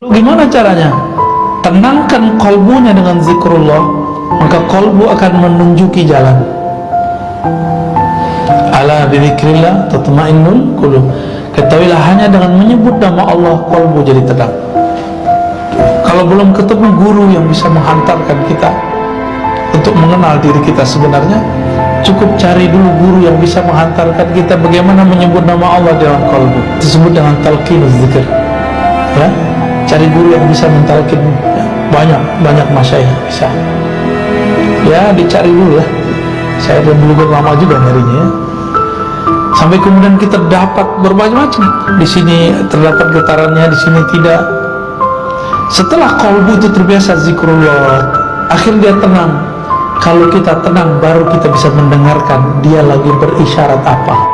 Gimana caranya? Tenangkan kolbunya dengan zikrullah Maka kolbu akan menunjuki jalan. Ala bidikrillah tatma'innul qulub. Ketahuilah hanya dengan menyebut nama Allah kolbu jadi tenang. Kalau belum ketemu guru yang bisa menghantarkan kita Untuk mengenal diri kita sebenarnya Cukup cari dulu guru yang bisa menghantarkan kita Bagaimana menyebut nama Allah dalam kolbu. Disebut dengan talqinuz zikr Ya cari guru yang bisa mentalkin ya, banyak banyak masyaih bisa. Ya dicari dulu ya saya pun dulu lama juga nyarinya ya. sampai kemudian kita dapat berbagai macam di sini terdapat getarannya di sini tidak. Setelah kalbu itu terbiasa zikrullah akhir dia tenang. Kalau kita tenang baru kita bisa mendengarkan dia lagi berisyarat apa